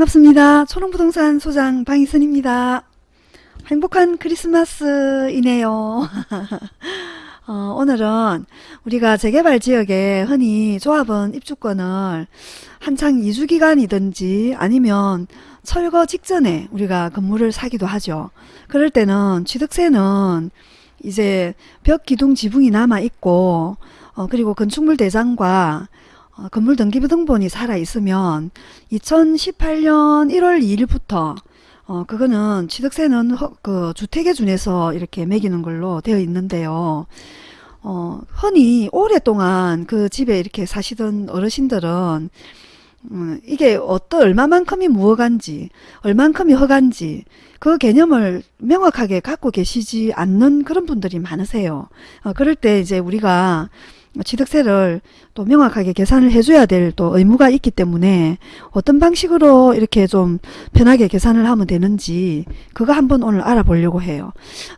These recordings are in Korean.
반갑습니다. 초롱부동산 소장 방희선입니다. 행복한 크리스마스이네요. 어, 오늘은 우리가 재개발 지역에 흔히 조합원 입주권을 한창 이주기간이든지 아니면 철거 직전에 우리가 건물을 사기도 하죠. 그럴 때는 취득세는 이제 벽 기둥 지붕이 남아 있고 어, 그리고 건축물 대장과 어, 건물 등기부등본이 살아 있으면 2018년 1월 2일부터 어, 그거는 취득세는 허, 그 주택에 준해서 이렇게 매기는 걸로 되어 있는데요. 어, 흔히 오랫동안 그 집에 이렇게 사시던 어르신들은 음, 이게 어떤 얼마만큼이 무허간지 얼만큼이 허간지 그 개념을 명확하게 갖고 계시지 않는 그런 분들이 많으세요. 어, 그럴 때 이제 우리가 취득세를 또 명확하게 계산을 해줘야 될 또 의무가 있기 때문에 어떤 방식으로 이렇게 좀 편하게 계산을 하면 되는지 그거 한번 오늘 알아보려고 해요.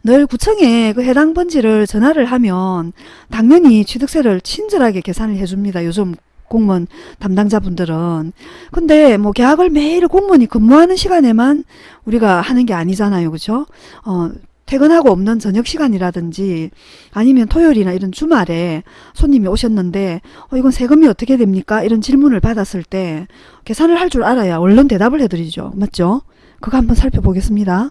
늘 구청에 그 해당 번지를 전화를 하면 당연히 취득세를 친절하게 계산을 해줍니다. 요즘 공무원 담당자분들은 근데 뭐 계약을 매일 공무원이 근무하는 시간에만 우리가 하는 게 아니잖아요 그죠 어 퇴근하고 없는 저녁 시간이라든지 아니면 토요일이나 이런 주말에 손님이 오셨는데 어, 이건 세금이 어떻게 됩니까? 이런 질문을 받았을 때 계산을 할 줄 알아야 얼른 대답을 해드리죠. 맞죠? 그거 한번 살펴보겠습니다.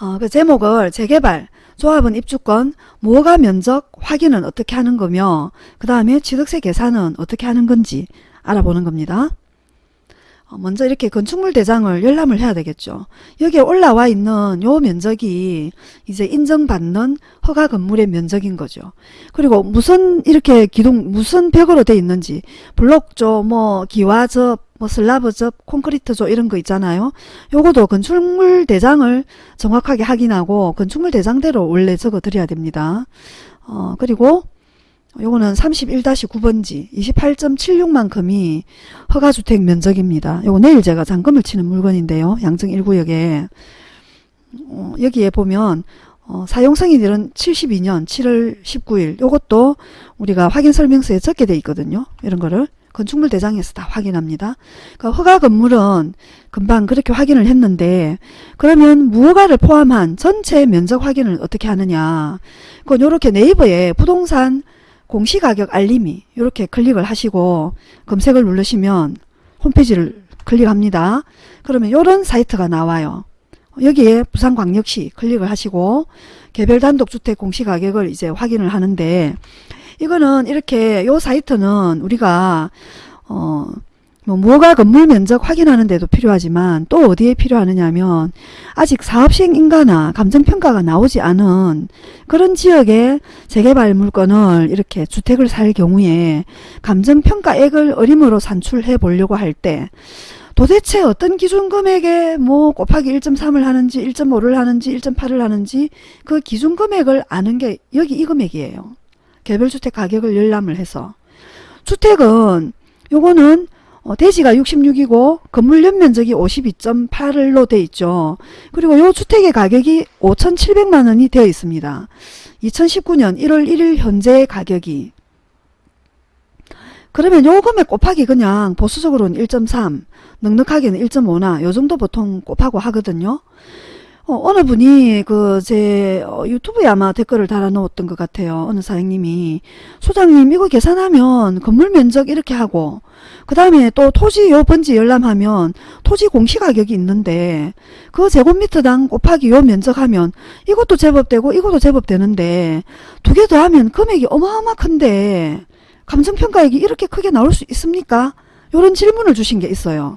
어, 그 제목을 재개발, 조합은 입주권, 무허가 면적 확인은 어떻게 하는 거며 그 다음에 취득세 계산은 어떻게 하는 건지 알아보는 겁니다. 어, 먼저 이렇게 건축물 대장을 열람을 해야 되겠죠. 여기에 올라와 있는 요 면적이 이제 인정받는 허가 건물의 면적인 거죠. 그리고 무슨 이렇게 기둥 무슨 벽으로 돼 있는지 블록조 뭐 기와접 뭐 슬라브접 콘크리트조 이런 거 있잖아요. 요것도 건축물 대장을 정확하게 확인하고 건축물 대장대로 원래 적어 드려야 됩니다. 어 그리고 요거는 31-9번지 28.76만큼이 허가주택 면적입니다. 요거 내일 제가 잔금을 치는 물건인데요. 양정 1구역에 어, 여기에 보면 어, 사용승인일은 72년 7월 19일 요것도 우리가 확인설명서에 적게 돼 있거든요. 이런 거를 건축물 대장에서 다 확인합니다. 그 허가 건물은 금방 그렇게 확인을 했는데 그러면 무허가를 포함한 전체 면적 확인을 어떻게 하느냐 그건 요렇게 네이버에 부동산 공시가격 알림이 이렇게 클릭을 하시고 검색을 누르시면 홈페이지를 클릭합니다. 그러면 이런 사이트가 나와요. 여기에 부산광역시 클릭을 하시고 개별 단독주택 공시가격을 이제 확인을 하는데 이거는 이렇게 요 사이트는 우리가 어 뭐 무허가 건물 면적 확인하는 데도 필요하지만 또 어디에 필요하느냐면 아직 사업시행 인가나 감정평가가 나오지 않은 그런 지역에 재개발 물건을 이렇게 주택을 살 경우에 감정평가액을 어림으로 산출해 보려고 할 때 도대체 어떤 기준 금액에 뭐 곱하기 1.3을 하는지 1.5를 하는지 1.8을 하는지 그 기준 금액을 아는 게 여기 이 금액이에요. 개별주택 가격을 열람을 해서 주택은 요거는 어, 대지가 66이고 건물 연면적이 52.8로 돼 있죠. 그리고 요 주택의 가격이 5,700만 원이 되어 있습니다. 2019년 1월 1일 현재 가격이 그러면 요 금액 곱하기 그냥 보수적으로는 1.3 넉넉하게는 1.5나 요 정도 보통 곱하고 하거든요. 어, 어느 분이 그제 어, 유튜브에 아마 댓글을 달아 놓았던 것 같아요. 어느 사장님이 소장님 이거 계산하면 건물 면적 이렇게 하고 그 다음에 또 토지 요 번지 열람하면 토지 공시가격이 있는데 그 제곱미터당 곱하기 요 면적하면 이것도 제법 되고 이것도 제법 되는데 두 개 더하면 금액이 어마어마 큰데 감정평가액이 이렇게 크게 나올 수 있습니까? 요런 질문을 주신 게 있어요.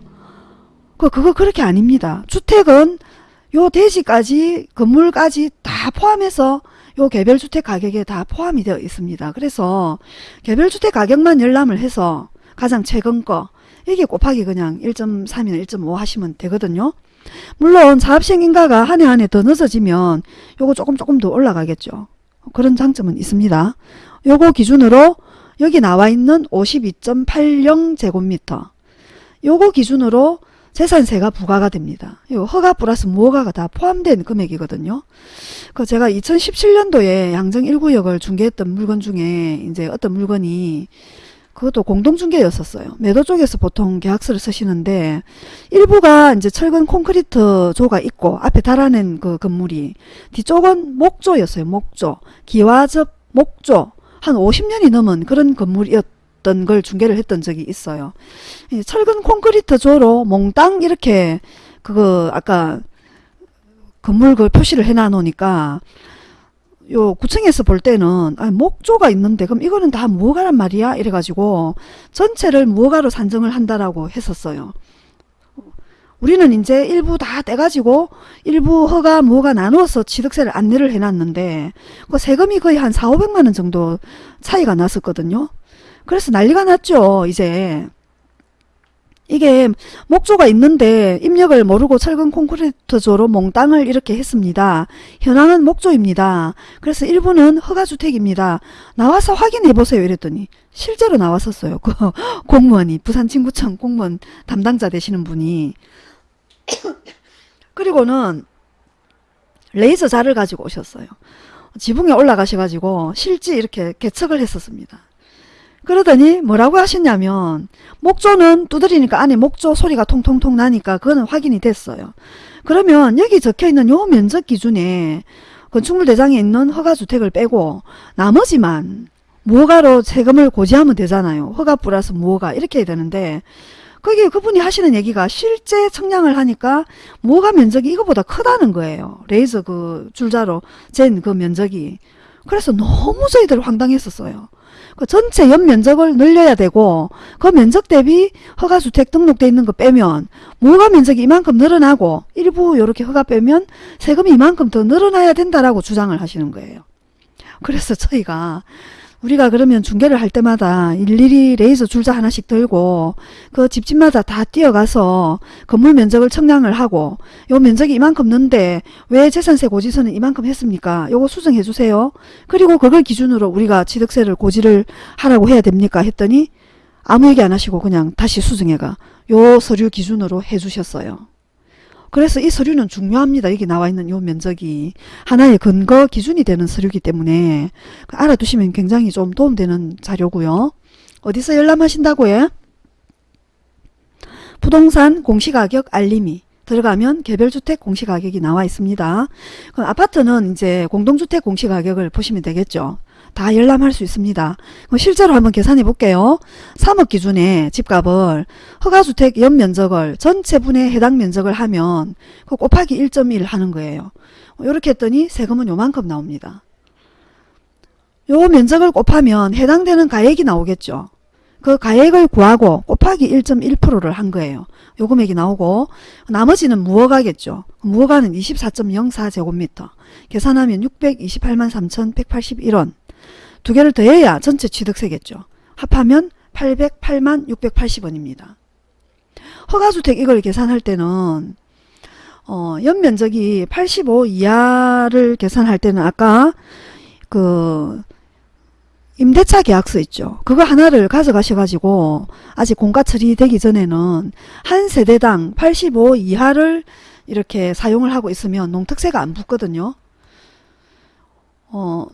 그, 그거 그렇게 아닙니다. 주택은 요 대지까지 건물까지 다 포함해서 요 개별주택 가격에 다 포함이 되어 있습니다. 그래서 개별주택 가격만 열람을 해서 가장 최근 거 이게 곱하기 그냥 1.3이나 1.5 하시면 되거든요. 물론 사업시행인가가 한 해 한 해 더 늦어지면 요거 조금 조금 더 올라가겠죠. 그런 장점은 있습니다. 요거 기준으로 여기 나와 있는 52.80제곱미터 요거 기준으로 재산세가 부과가 됩니다. 이 허가 플러스 무허가가 다 포함된 금액이거든요. 그 제가 2017년도에 양정 1구역을 중개했던 물건 중에 이제 어떤 물건이 그것도 공동중개였었어요. 매도 쪽에서 보통 계약서를 쓰시는데 일부가 이제 철근 콘크리트 조가 있고 앞에 달아낸 그 건물이 뒤쪽은 목조였어요. 목조. 기와접 목조. 한 50년이 넘은 그런 건물이었 던걸 중개를 했던 적이 있어요. 이 철근 콘크리트 조로 몽땅 이렇게 그거 아까 건물 그 표시를 해놔 놓으니까 요 구청에서 볼 때는 아, 목조가 있는데 그럼 이거는 다 무허가란 말이야 이래가지고 전체를 무허가로 산정을 한다라고 했었어요. 우리는 이제 일부 다 떼가지고 일부 허가 무허가 나누어서 취득세를 안내를 해놨는데 그 세금이 거의 한 4, 500만원 정도 차이가 났었거든요. 그래서 난리가 났죠 이제. 이게 목조가 있는데 입력을 모르고 철근 콘크리트조로 몽땅을 이렇게 했습니다. 현황은 목조입니다. 그래서 일부는 허가주택입니다. 나와서 확인해 보세요 이랬더니 실제로 나왔었어요. 그 공무원이 부산진구청 공무원 담당자 되시는 분이 그리고는 레이저 자를 가지고 오셨어요. 지붕에 올라가셔가지고 실지 이렇게 개척을 했었습니다. 그러더니 뭐라고 하셨냐면 목조는 두드리니까 안에 목조 소리가 통통통 나니까 그거는 확인이 됐어요. 그러면 여기 적혀있는 요 면적 기준에 건축물 대장에 있는 허가주택을 빼고 나머지만 무허가로 세금을 고지하면 되잖아요. 허가 플러스 무허가 이렇게 해야 되는데 거기 그분이 하시는 얘기가 실제 청량을 하니까 무허가 면적이 이거보다 크다는 거예요. 레이저 그 줄자로 잰 그 면적이. 그래서 너무 저희들 황당했었어요. 그 전체 연면적을 늘려야 되고 그 면적 대비 허가주택 등록돼 있는 거 빼면 무허가 면적이 이만큼 늘어나고 일부 이렇게 허가 빼면 세금이 이만큼 더 늘어나야 된다라고 주장을 하시는 거예요. 그래서 저희가 우리가 그러면 중개를 할 때마다 일일이 레이저 줄자 하나씩 들고 그 집집마다 다 뛰어가서 건물 면적을 청량을 하고 요 면적이 이만큼 는데 왜 재산세 고지서는 이만큼 했습니까? 요거 수정해 주세요. 그리고 그걸 기준으로 우리가 취득세를 고지를 하라고 해야 됩니까? 했더니 아무 얘기 안 하시고 그냥 다시 수정해가 요 서류 기준으로 해 주셨어요. 그래서 이 서류는 중요합니다. 여기 나와 있는 이 면적이 하나의 근거 기준이 되는 서류이기 때문에 알아두시면 굉장히 좀 도움되는 자료고요. 어디서 열람하신다고 해? 부동산 공시가격 알림이 들어가면 개별주택 공시가격이 나와 있습니다. 그럼 아파트는 이제 공동주택 공시가격을 보시면 되겠죠. 다 열람할 수 있습니다. 실제로 한번 계산해 볼게요. 3억 기준에 집값을 허가주택 연면적을 전체 분의 해당 면적을 하면 그 곱하기 1.1 하는 거예요. 이렇게 했더니 세금은 요만큼 나옵니다. 요 면적을 곱하면 해당되는 가액이 나오겠죠. 그 가액을 구하고 곱하기 1.1%를 한 거예요. 요 금액이 나오고 나머지는 무허가겠죠. 무허가는 24.04제곱미터 계산하면 628만 3,181원 두 개를 더해야 전체 취득세겠죠. 합하면 808만 680원입니다. 허가주택 이걸 계산할 때는 어, 연면적이 85 이하를 계산할 때는 아까 그 임대차 계약서 있죠. 그거 하나를 가져가셔가지고 아직 공가 처리되기 전에는 한 세대당 85 이하를 이렇게 사용을 하고 있으면 농특세가 안 붙거든요. 어,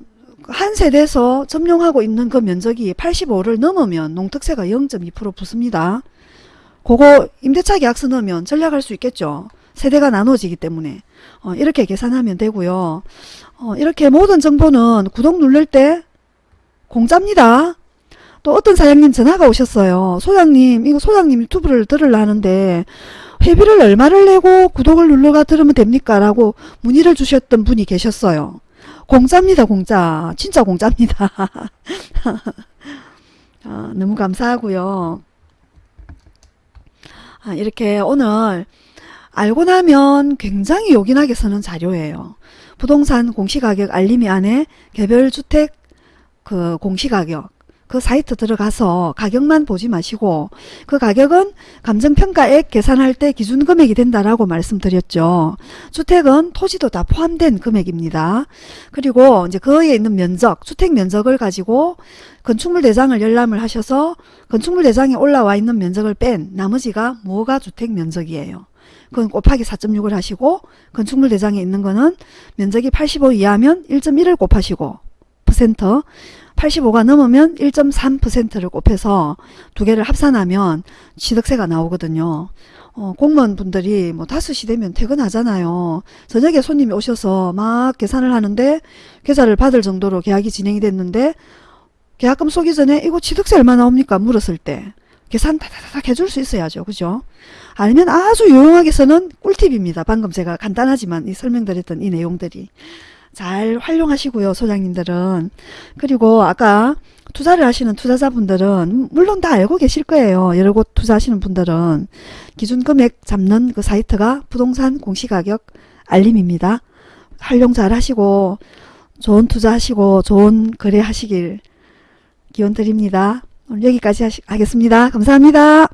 한 세대에서 점용하고 있는 그 면적이 85를 넘으면 농특세가 0.2% 붙습니다. 그거 임대차 계약서 넣으면 전략할 수 있겠죠. 세대가 나눠지기 때문에 어, 이렇게 계산하면 되고요. 어, 이렇게 모든 정보는 구독 누를 때 공짜입니다. 또 어떤 사장님 전화가 오셨어요. 소장님 이거 소장님 유튜브를 들으려는데 회비를 얼마를 내고 구독을 눌러가 들으면 됩니까? 라고 문의를 주셨던 분이 계셨어요. 공짜입니다 공짜. 진짜 공짜입니다. 아, 너무 감사하고요. 아, 이렇게 오늘 알고 나면 굉장히 요긴하게 쓰는 자료예요. 부동산 공시가격 알림이 안에 개별주택 그 공시가격 그 사이트 들어가서 가격만 보지 마시고 그 가격은 감정평가액 계산할 때 기준 금액이 된다라고 말씀드렸죠. 주택은 토지도 다 포함된 금액입니다. 그리고 이제 그에 있는 면적, 주택 면적을 가지고 건축물 대장을 열람을 하셔서 건축물 대장에 올라와 있는 면적을 뺀 나머지가 무허가 주택 면적이에요. 그건 곱하기 4.6을 하시고 건축물 대장에 있는 거는 면적이 85 이하면 1.1을 곱하시고 1.4% 85가 넘으면 1.3%를 곱해서 두 개를 합산하면 취득세가 나오거든요. 어, 공무원분들이 뭐 5시 되면 퇴근하잖아요. 저녁에 손님이 오셔서 막 계산을 하는데 계좌를 받을 정도로 계약이 진행이 됐는데 계약금 쏘기 전에 이거 취득세 얼마 나옵니까? 물었을 때 계산 다다닥 해줄 수 있어야죠. 그죠? 아니면 아주 유용하게 쓰는 꿀팁입니다. 방금 제가 간단하지만 이 설명드렸던 이 내용들이 잘 활용하시고요. 소장님들은. 그리고 아까 투자를 하시는 투자자분들은 물론 다 알고 계실 거예요. 여러 곳 투자하시는 분들은 기준 금액 잡는 그 사이트가 부동산 공시가격 알림입니다. 활용 잘 하시고 좋은 투자하시고 좋은 거래 하시길 기원 드립니다. 오늘 여기까지 하시, 하겠습니다. 감사합니다.